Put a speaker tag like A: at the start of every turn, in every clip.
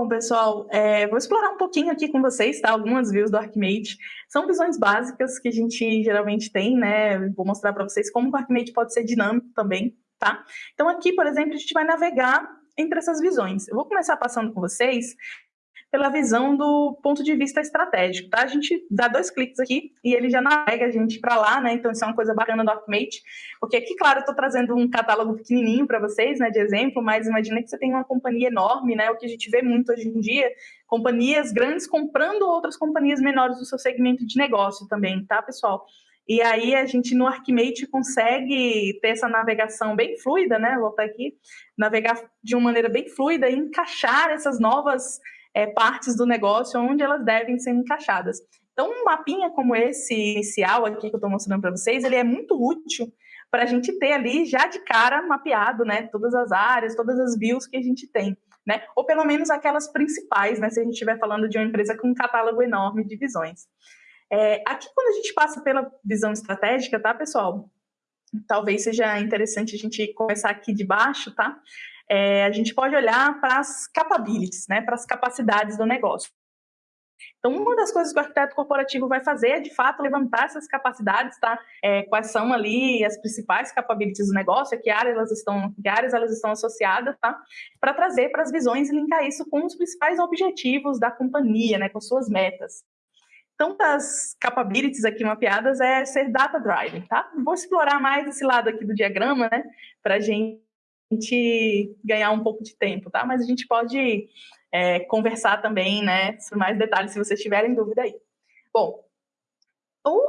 A: Bom, pessoal, é, vou explorar um pouquinho aqui com vocês, tá? Algumas views do Archimate. São visões básicas que a gente geralmente tem, né? Vou mostrar para vocês como o Archimate pode ser dinâmico também, tá? Então aqui, por exemplo, a gente vai navegar entre essas visões. Eu vou começar passando com vocês pela visão do ponto de vista estratégico, tá? A gente dá dois cliques aqui e ele já navega a gente para lá, né? Então isso é uma coisa bacana do Archimate, porque aqui, claro, eu estou trazendo um catálogo pequenininho para vocês, né, de exemplo, mas imagina que você tem uma companhia enorme, né? O que a gente vê muito hoje em dia, companhias grandes comprando outras companhias menores do seu segmento de negócio também, tá, pessoal? E aí a gente no Archimate consegue ter essa navegação bem fluida, né? Vou voltar aqui, navegar de uma maneira bem fluida e encaixar essas novas é, partes do negócio onde elas devem ser encaixadas. Então, um mapinha como esse inicial aqui que eu estou mostrando para vocês, ele é muito útil para a gente ter ali já de cara mapeado, né, todas as áreas, todas as views que a gente tem, né, ou pelo menos aquelas principais, né, se a gente estiver falando de uma empresa com um catálogo enorme de visões. É, aqui, quando a gente passa pela visão estratégica, tá, pessoal? Talvez seja interessante a gente começar aqui de baixo, tá? É, a gente pode olhar para as capabilities, né, para as capacidades do negócio. Então, uma das coisas que o arquiteto corporativo vai fazer é, de fato, levantar essas capacidades, tá? É, quais são ali as principais capabilities do negócio, a que áreas elas estão, que áreas elas estão associadas, tá? Para trazer para as visões e linkar isso com os principais objetivos da companhia, né? Com suas metas. Então, das capabilities aqui mapeadas é ser data driven, tá? Vou explorar mais esse lado aqui do diagrama, né? Para gente gente ganhar um pouco de tempo, tá? Mas a gente pode é, conversar também, né, sobre mais detalhes, se vocês tiverem dúvida aí. Bom,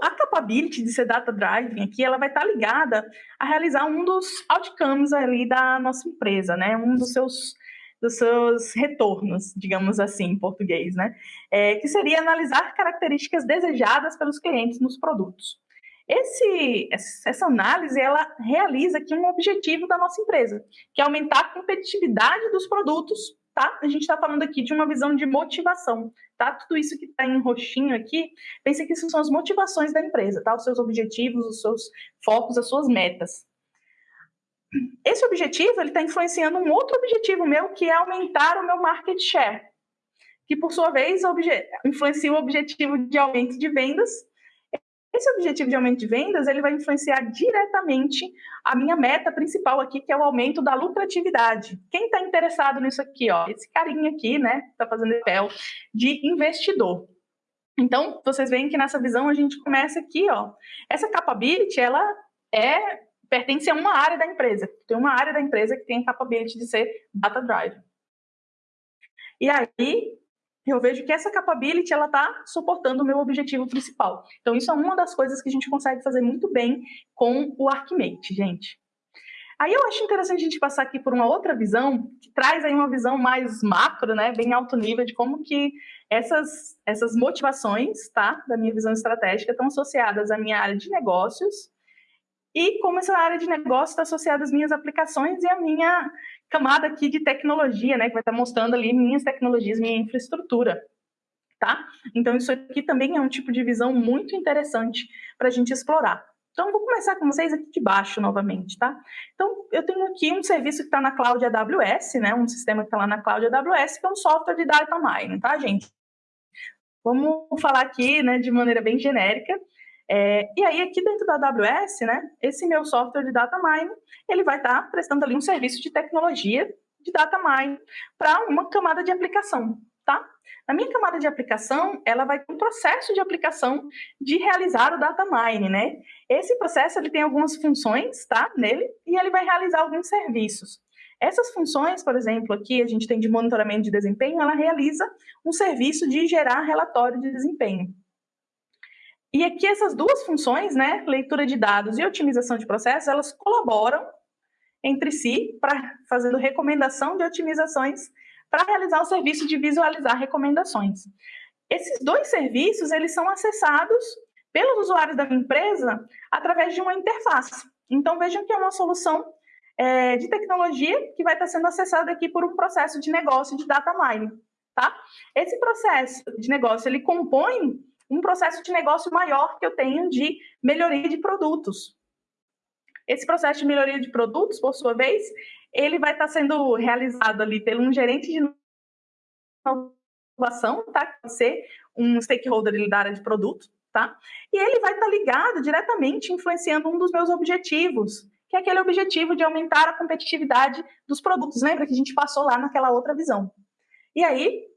A: a capability de ser data driving aqui, ela vai estar ligada a realizar um dos outcomes ali da nossa empresa, né? Um dos seus dos seus retornos, digamos assim, em português, né? É, que seria analisar características desejadas pelos clientes nos produtos. Esse, essa análise ela realiza aqui um objetivo da nossa empresa, que é aumentar a competitividade dos produtos. Tá? A gente está falando aqui de uma visão de motivação. Tá? Tudo isso que está em roxinho aqui, pense que isso são as motivações da empresa, tá? os seus objetivos, os seus focos, as suas metas. Esse objetivo está influenciando um outro objetivo meu, que é aumentar o meu market share, que por sua vez influencia o objetivo de aumento de vendas esse objetivo de aumento de vendas, ele vai influenciar diretamente a minha meta principal aqui, que é o aumento da lucratividade. Quem está interessado nisso aqui, ó, esse carinha aqui, né, está fazendo papel de investidor. Então, vocês veem que nessa visão a gente começa aqui, ó, essa capability, ela é pertence a uma área da empresa. Tem uma área da empresa que tem a capability de ser data drive. E aí, eu vejo que essa capability ela está suportando o meu objetivo principal. Então, isso é uma das coisas que a gente consegue fazer muito bem com o Archimate, gente. Aí eu acho interessante a gente passar aqui por uma outra visão, que traz aí uma visão mais macro, né, bem alto nível, de como que essas, essas motivações, tá, da minha visão estratégica, estão associadas à minha área de negócios, e como essa área de negócio está associada às minhas aplicações e à minha camada aqui de tecnologia, né, que vai estar mostrando ali minhas tecnologias, minha infraestrutura, tá? Então, isso aqui também é um tipo de visão muito interessante para a gente explorar. Então, vou começar com vocês aqui de baixo novamente, tá? Então, eu tenho aqui um serviço que está na Cloud AWS, né? Um sistema que está lá na Cloud AWS, que é um software de data mining, tá, gente? Vamos falar aqui, né, de maneira bem genérica. É, e aí, aqui dentro da AWS, né, esse meu software de data mining, ele vai estar tá prestando ali um serviço de tecnologia de data mining para uma camada de aplicação, tá? Na minha camada de aplicação, ela vai ter um processo de aplicação de realizar o data mining, né? Esse processo, ele tem algumas funções, tá, nele, e ele vai realizar alguns serviços. Essas funções, por exemplo, aqui a gente tem de monitoramento de desempenho, ela realiza um serviço de gerar relatório de desempenho. E aqui essas duas funções, né, leitura de dados e otimização de processos, elas colaboram entre si para fazendo recomendação de otimizações para realizar o serviço de visualizar recomendações. Esses dois serviços, eles são acessados pelos usuários da empresa através de uma interface. Então, vejam que é uma solução é, de tecnologia que vai estar sendo acessada aqui por um processo de negócio de data mining. Tá? Esse processo de negócio, ele compõe um processo de negócio maior que eu tenho de melhoria de produtos. Esse processo de melhoria de produtos, por sua vez, ele vai estar sendo realizado ali pelo um gerente de inovação, tá? Pode ser um stakeholder da área de produto, tá? E ele vai estar ligado diretamente influenciando um dos meus objetivos, que é aquele objetivo de aumentar a competitividade dos produtos. Lembra que a gente passou lá naquela outra visão? E aí,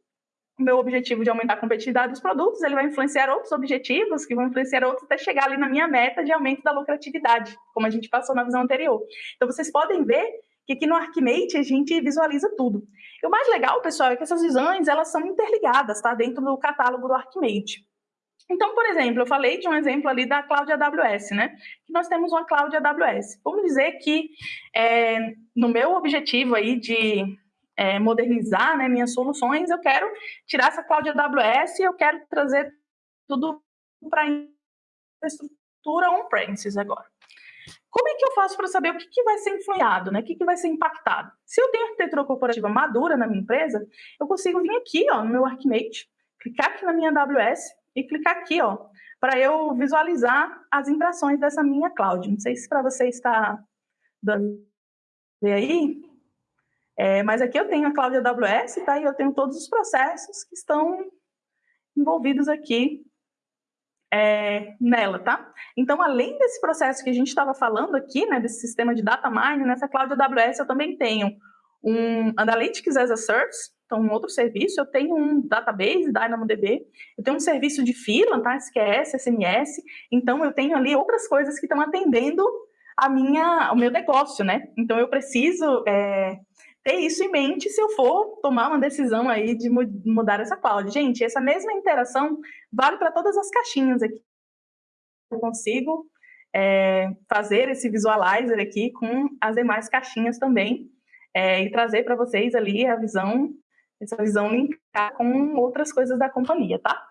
A: meu objetivo de aumentar a competitividade dos produtos, ele vai influenciar outros objetivos, que vão influenciar outros até chegar ali na minha meta de aumento da lucratividade, como a gente passou na visão anterior. Então, vocês podem ver que aqui no Archimate a gente visualiza tudo. E o mais legal, pessoal, é que essas visões, elas são interligadas, tá? Dentro do catálogo do Archimate. Então, por exemplo, eu falei de um exemplo ali da Cloud AWS, né? Que nós temos uma Cloud AWS. Vamos dizer que é, no meu objetivo aí de é, modernizar né, minhas soluções, eu quero tirar essa Cloud AWS eu quero trazer tudo para infraestrutura on-premises agora. Como é que eu faço para saber o que, que vai ser influenciado, né? o que, que vai ser impactado? Se eu tenho arquitetura corporativa madura na minha empresa, eu consigo vir aqui ó, no meu Archimate, clicar aqui na minha AWS e clicar aqui ó, para eu visualizar as impressões dessa minha cloud. Não sei se para você está dando aí, é, mas aqui eu tenho a cloud AWS, tá? E eu tenho todos os processos que estão envolvidos aqui é, nela, tá? Então, além desse processo que a gente estava falando aqui, né, desse sistema de data mining, nessa cloud AWS eu também tenho um Analytics as a Service, então um outro serviço, eu tenho um database, DynamoDB, eu tenho um serviço de fila, tá, SQS, SMS, então eu tenho ali outras coisas que estão atendendo a minha, o meu negócio, né? Então eu preciso é, ter isso em mente se eu for tomar uma decisão aí de mudar essa cloud. Gente, essa mesma interação vale para todas as caixinhas aqui. Eu consigo é, fazer esse visualizer aqui com as demais caixinhas também é, e trazer para vocês ali a visão, essa visão linkar com outras coisas da companhia, tá?